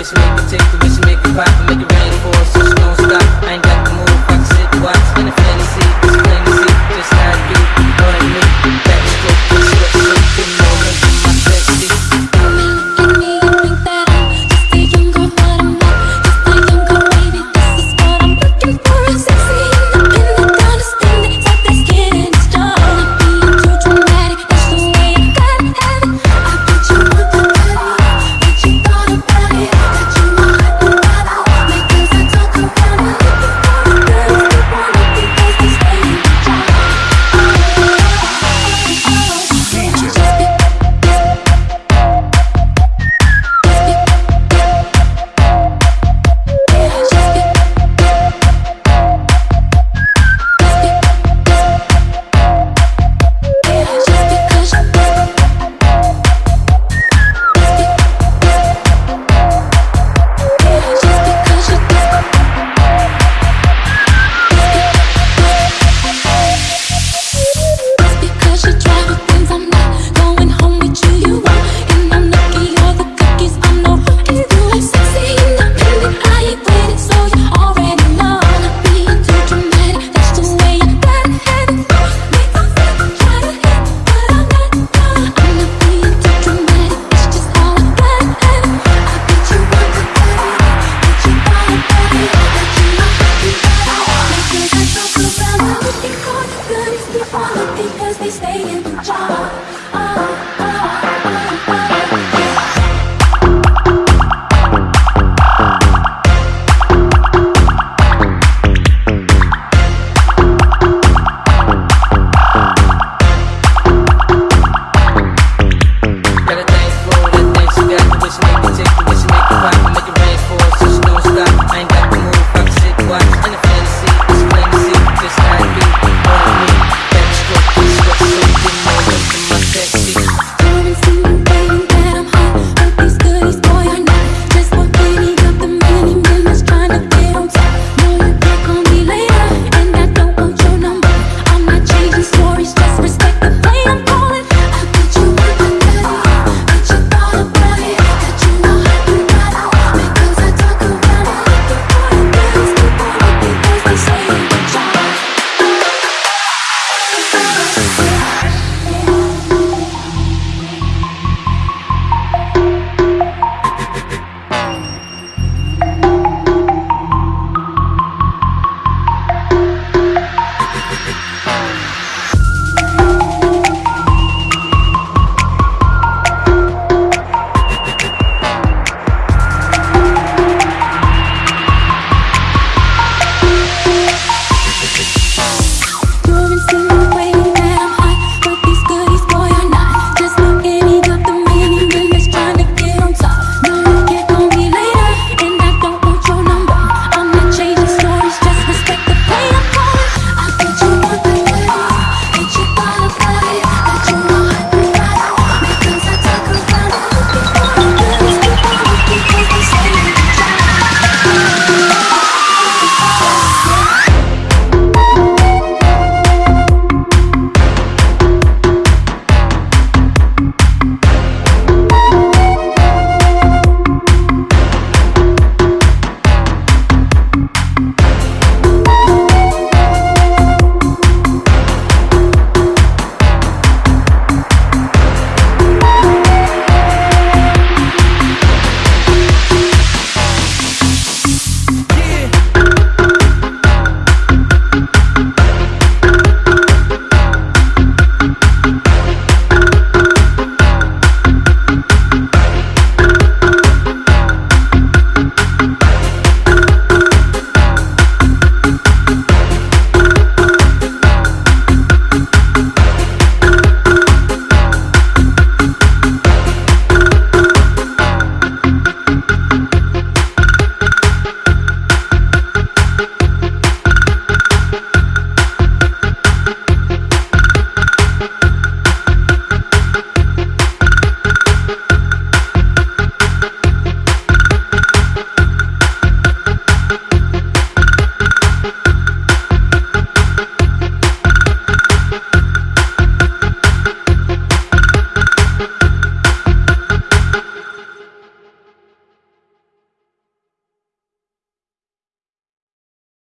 make me take the wish, make it pop, make it